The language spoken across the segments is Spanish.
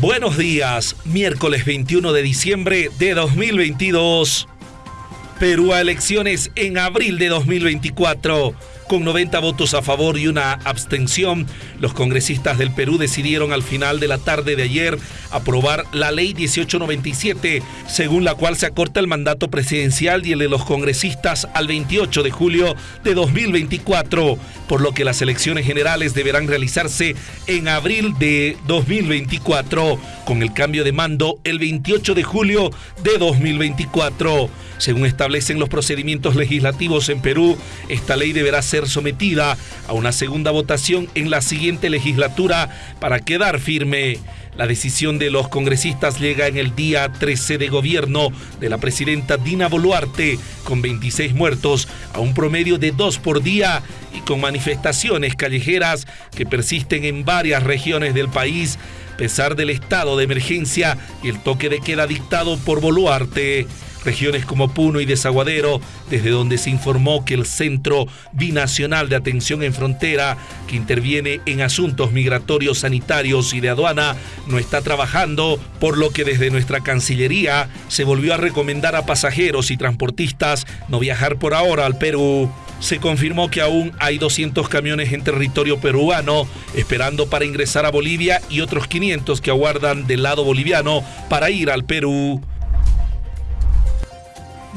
Buenos días, miércoles 21 de diciembre de 2022. Perú a elecciones en abril de 2024. Con 90 votos a favor y una abstención, los congresistas del Perú decidieron al final de la tarde de ayer aprobar la ley 1897, según la cual se acorta el mandato presidencial y el de los congresistas al 28 de julio de 2024, por lo que las elecciones generales deberán realizarse en abril de 2024, con el cambio de mando el 28 de julio de 2024. Según establecen los procedimientos legislativos en Perú, esta ley deberá ser sometida a una segunda votación en la siguiente legislatura para quedar firme. La decisión de los congresistas llega en el día 13 de gobierno de la presidenta Dina Boluarte, con 26 muertos, a un promedio de dos por día y con manifestaciones callejeras que persisten en varias regiones del país, a pesar del estado de emergencia y el toque de queda dictado por Boluarte regiones como Puno y Desaguadero, desde donde se informó que el Centro Binacional de Atención en Frontera, que interviene en asuntos migratorios, sanitarios y de aduana, no está trabajando, por lo que desde nuestra Cancillería se volvió a recomendar a pasajeros y transportistas no viajar por ahora al Perú. Se confirmó que aún hay 200 camiones en territorio peruano esperando para ingresar a Bolivia y otros 500 que aguardan del lado boliviano para ir al Perú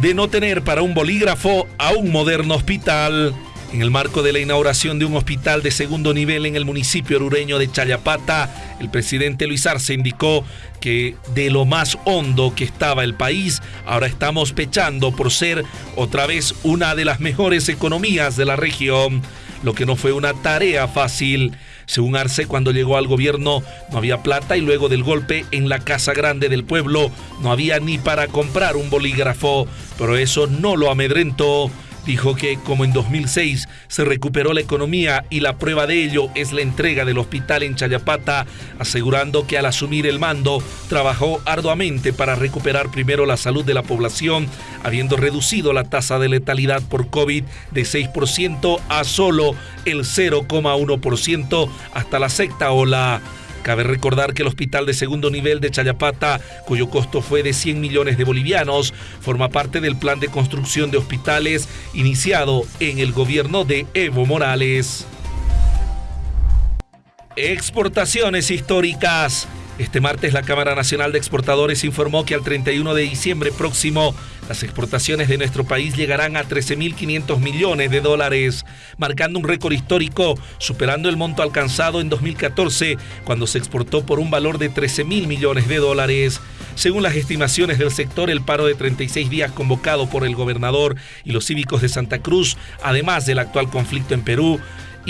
de no tener para un bolígrafo a un moderno hospital. En el marco de la inauguración de un hospital de segundo nivel en el municipio orureño de Chayapata, el presidente Luis Arce indicó que de lo más hondo que estaba el país, ahora estamos pechando por ser otra vez una de las mejores economías de la región, lo que no fue una tarea fácil. Según Arce, cuando llegó al gobierno no había plata y luego del golpe en la Casa Grande del pueblo no había ni para comprar un bolígrafo, pero eso no lo amedrentó. Dijo que como en 2006 se recuperó la economía y la prueba de ello es la entrega del hospital en Chayapata, asegurando que al asumir el mando trabajó arduamente para recuperar primero la salud de la población, habiendo reducido la tasa de letalidad por COVID de 6% a solo el 0,1% hasta la sexta ola. Cabe recordar que el hospital de segundo nivel de Chayapata, cuyo costo fue de 100 millones de bolivianos, forma parte del plan de construcción de hospitales iniciado en el gobierno de Evo Morales. Exportaciones históricas. Este martes la Cámara Nacional de Exportadores informó que al 31 de diciembre próximo las exportaciones de nuestro país llegarán a 13.500 millones de dólares, marcando un récord histórico, superando el monto alcanzado en 2014, cuando se exportó por un valor de 13.000 millones de dólares. Según las estimaciones del sector, el paro de 36 días convocado por el gobernador y los cívicos de Santa Cruz, además del actual conflicto en Perú,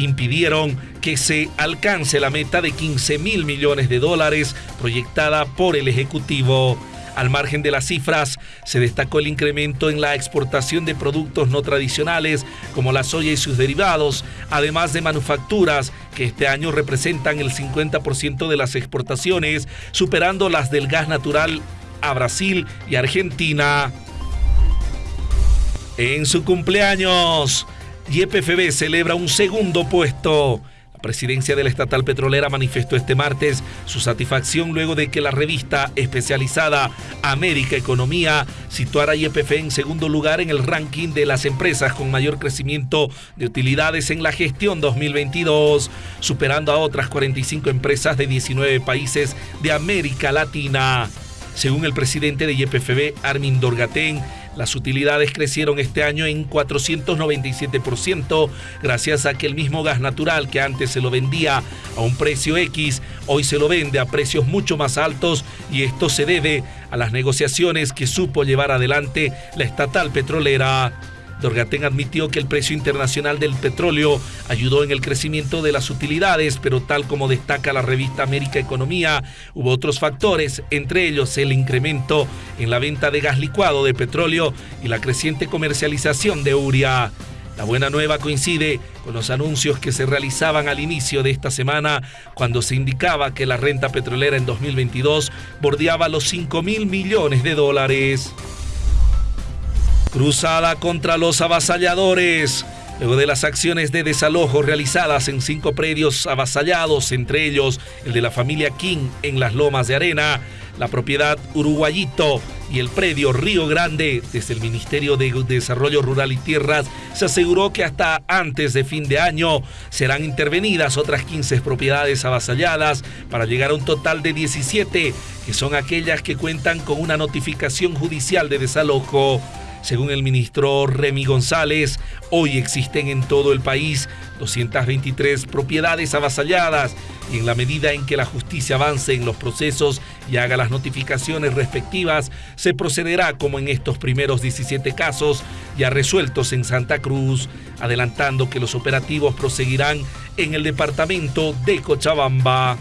impidieron que se alcance la meta de 15 mil millones de dólares proyectada por el Ejecutivo. Al margen de las cifras, se destacó el incremento en la exportación de productos no tradicionales como la soya y sus derivados, además de manufacturas que este año representan el 50% de las exportaciones, superando las del gas natural a Brasil y Argentina. En su cumpleaños, YPFB celebra un segundo puesto. La presidencia de la estatal petrolera manifestó este martes su satisfacción luego de que la revista especializada América Economía situara a YPF en segundo lugar en el ranking de las empresas con mayor crecimiento de utilidades en la gestión 2022, superando a otras 45 empresas de 19 países de América Latina. Según el presidente de YPFB, Armin Dorgatén, las utilidades crecieron este año en 497% gracias a que el mismo gas natural que antes se lo vendía a un precio X, hoy se lo vende a precios mucho más altos y esto se debe a las negociaciones que supo llevar adelante la estatal petrolera. Dorgatén admitió que el precio internacional del petróleo ayudó en el crecimiento de las utilidades, pero tal como destaca la revista América Economía, hubo otros factores, entre ellos el incremento en la venta de gas licuado de petróleo y la creciente comercialización de uria. La buena nueva coincide con los anuncios que se realizaban al inicio de esta semana, cuando se indicaba que la renta petrolera en 2022 bordeaba los 5 mil millones de dólares. Cruzada contra los avasalladores. luego de las acciones de desalojo realizadas en cinco predios avasallados, entre ellos el de la familia King en las Lomas de Arena, la propiedad Uruguayito y el predio Río Grande, desde el Ministerio de Desarrollo Rural y Tierras, se aseguró que hasta antes de fin de año serán intervenidas otras 15 propiedades avasalladas para llegar a un total de 17, que son aquellas que cuentan con una notificación judicial de desalojo. Según el ministro Remy González, hoy existen en todo el país 223 propiedades avasalladas y en la medida en que la justicia avance en los procesos y haga las notificaciones respectivas, se procederá como en estos primeros 17 casos ya resueltos en Santa Cruz, adelantando que los operativos proseguirán en el departamento de Cochabamba.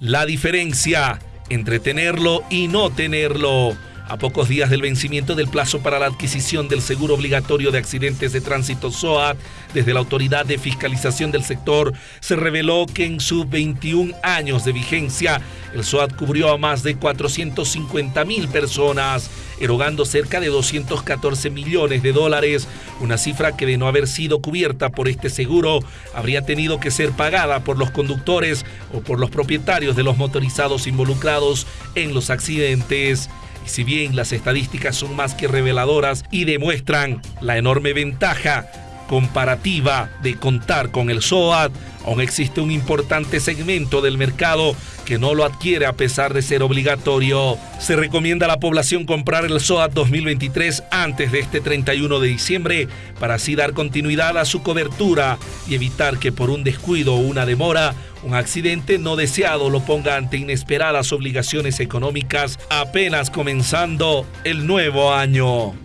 La diferencia entre tenerlo y no tenerlo. A pocos días del vencimiento del plazo para la adquisición del seguro obligatorio de accidentes de tránsito SOAT, desde la Autoridad de Fiscalización del Sector se reveló que en sus 21 años de vigencia, el SOAT cubrió a más de 450 mil personas, erogando cerca de 214 millones de dólares, una cifra que de no haber sido cubierta por este seguro habría tenido que ser pagada por los conductores o por los propietarios de los motorizados involucrados en los accidentes. Si bien las estadísticas son más que reveladoras y demuestran la enorme ventaja comparativa de contar con el SOAT, aún existe un importante segmento del mercado que no lo adquiere a pesar de ser obligatorio. Se recomienda a la población comprar el SOAT 2023 antes de este 31 de diciembre para así dar continuidad a su cobertura y evitar que por un descuido o una demora un accidente no deseado lo ponga ante inesperadas obligaciones económicas apenas comenzando el nuevo año.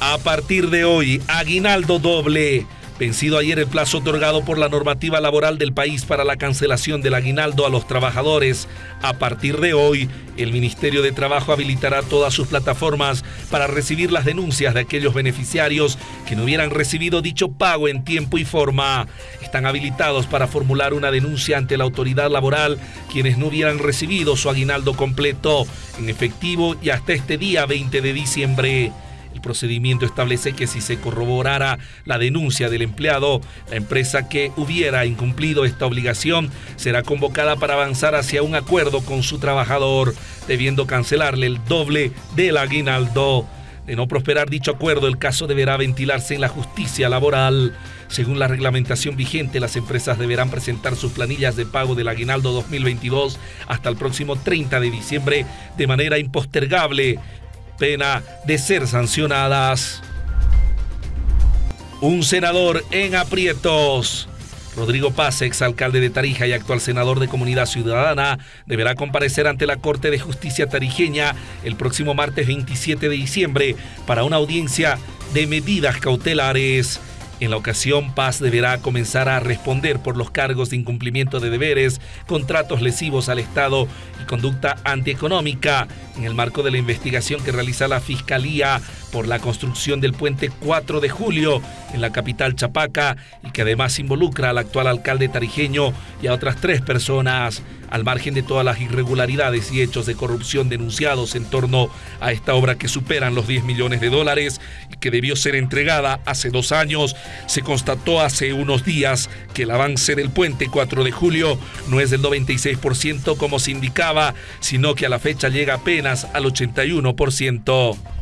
A partir de hoy, aguinaldo doble Vencido ayer el plazo otorgado por la normativa laboral del país para la cancelación del aguinaldo a los trabajadores, a partir de hoy, el Ministerio de Trabajo habilitará todas sus plataformas para recibir las denuncias de aquellos beneficiarios que no hubieran recibido dicho pago en tiempo y forma. Están habilitados para formular una denuncia ante la autoridad laboral quienes no hubieran recibido su aguinaldo completo en efectivo y hasta este día 20 de diciembre. El procedimiento establece que si se corroborara la denuncia del empleado, la empresa que hubiera incumplido esta obligación será convocada para avanzar hacia un acuerdo con su trabajador, debiendo cancelarle el doble del aguinaldo. De no prosperar dicho acuerdo, el caso deberá ventilarse en la justicia laboral. Según la reglamentación vigente, las empresas deberán presentar sus planillas de pago del aguinaldo 2022 hasta el próximo 30 de diciembre de manera impostergable pena de ser sancionadas. Un senador en aprietos. Rodrigo Paz, exalcalde de Tarija y actual senador de Comunidad Ciudadana, deberá comparecer ante la Corte de Justicia tarijeña el próximo martes 27 de diciembre para una audiencia de medidas cautelares. En la ocasión, Paz deberá comenzar a responder por los cargos de incumplimiento de deberes, contratos lesivos al Estado y conducta antieconómica. En el marco de la investigación que realiza la Fiscalía por la construcción del puente 4 de julio en la capital Chapaca y que además involucra al actual alcalde tarijeño y a otras tres personas, al margen de todas las irregularidades y hechos de corrupción denunciados en torno a esta obra que superan los 10 millones de dólares y que debió ser entregada hace dos años, se constató hace unos días que el avance del puente 4 de julio no es del 96% como se indicaba, sino que a la fecha llega apenas al 81%.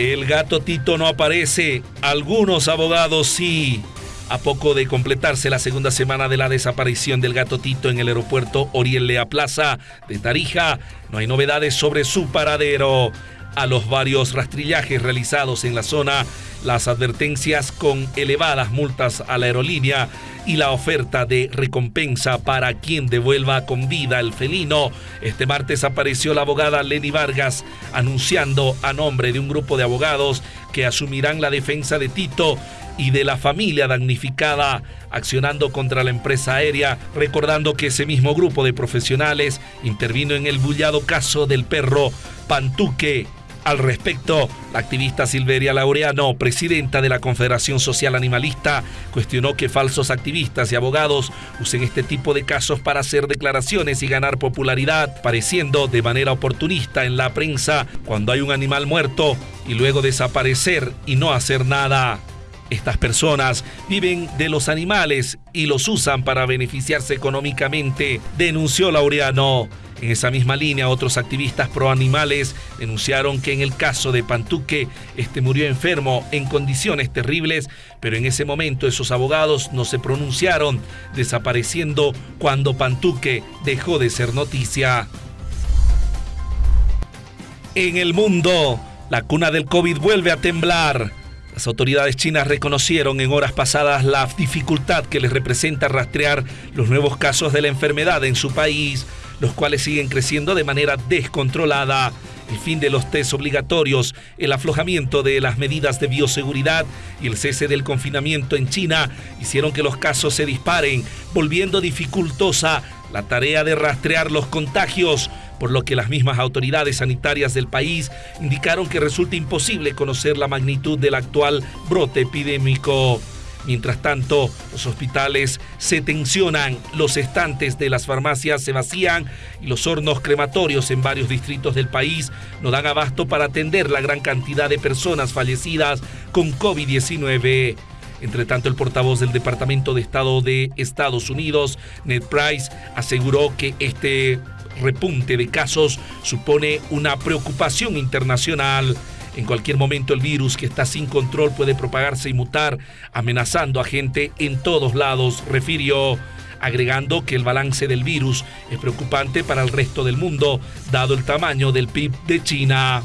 El gato Tito no aparece, algunos abogados sí. A poco de completarse la segunda semana de la desaparición del gato Tito en el aeropuerto Oriel Lea Plaza de Tarija, no hay novedades sobre su paradero a los varios rastrillajes realizados en la zona, las advertencias con elevadas multas a la aerolínea y la oferta de recompensa para quien devuelva con vida el felino. Este martes apareció la abogada Lenny Vargas anunciando a nombre de un grupo de abogados que asumirán la defensa de Tito y de la familia damnificada, accionando contra la empresa aérea, recordando que ese mismo grupo de profesionales intervino en el bullado caso del perro Pantuque al respecto, la activista Silveria Laureano, presidenta de la Confederación Social Animalista, cuestionó que falsos activistas y abogados usen este tipo de casos para hacer declaraciones y ganar popularidad, pareciendo de manera oportunista en la prensa cuando hay un animal muerto y luego desaparecer y no hacer nada. Estas personas viven de los animales y los usan para beneficiarse económicamente, denunció Laureano. En esa misma línea, otros activistas pro animales denunciaron que en el caso de Pantuque, este murió enfermo en condiciones terribles, pero en ese momento esos abogados no se pronunciaron, desapareciendo cuando Pantuque dejó de ser noticia. En el mundo, la cuna del COVID vuelve a temblar. Las autoridades chinas reconocieron en horas pasadas la dificultad que les representa rastrear los nuevos casos de la enfermedad en su país, los cuales siguen creciendo de manera descontrolada. El fin de los test obligatorios, el aflojamiento de las medidas de bioseguridad y el cese del confinamiento en China hicieron que los casos se disparen, volviendo dificultosa la tarea de rastrear los contagios por lo que las mismas autoridades sanitarias del país indicaron que resulta imposible conocer la magnitud del actual brote epidémico. Mientras tanto, los hospitales se tensionan, los estantes de las farmacias se vacían y los hornos crematorios en varios distritos del país no dan abasto para atender la gran cantidad de personas fallecidas con COVID-19. Entre tanto, el portavoz del Departamento de Estado de Estados Unidos, Ned Price, aseguró que este repunte de casos supone una preocupación internacional. En cualquier momento el virus que está sin control puede propagarse y mutar, amenazando a gente en todos lados, refirió, agregando que el balance del virus es preocupante para el resto del mundo, dado el tamaño del PIB de China.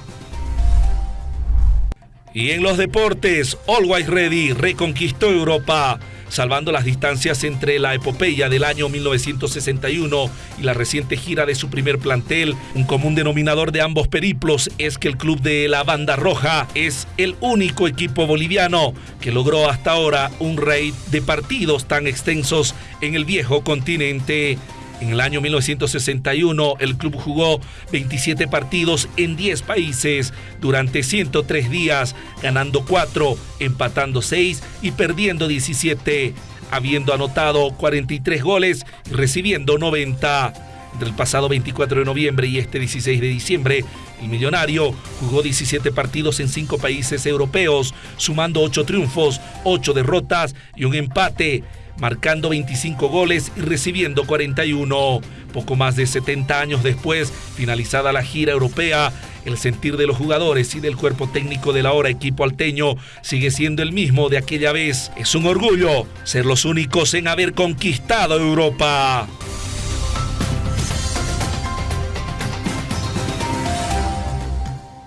Y en los deportes, Always Ready reconquistó Europa salvando las distancias entre la epopeya del año 1961 y la reciente gira de su primer plantel. Un común denominador de ambos periplos es que el club de la Banda Roja es el único equipo boliviano que logró hasta ahora un raid de partidos tan extensos en el viejo continente. En el año 1961, el club jugó 27 partidos en 10 países durante 103 días, ganando 4, empatando 6 y perdiendo 17, habiendo anotado 43 goles y recibiendo 90. Entre el pasado 24 de noviembre y este 16 de diciembre, el millonario jugó 17 partidos en 5 países europeos, sumando 8 triunfos, 8 derrotas y un empate marcando 25 goles y recibiendo 41. Poco más de 70 años después, finalizada la gira europea, el sentir de los jugadores y del cuerpo técnico del ahora equipo alteño sigue siendo el mismo de aquella vez. Es un orgullo ser los únicos en haber conquistado Europa.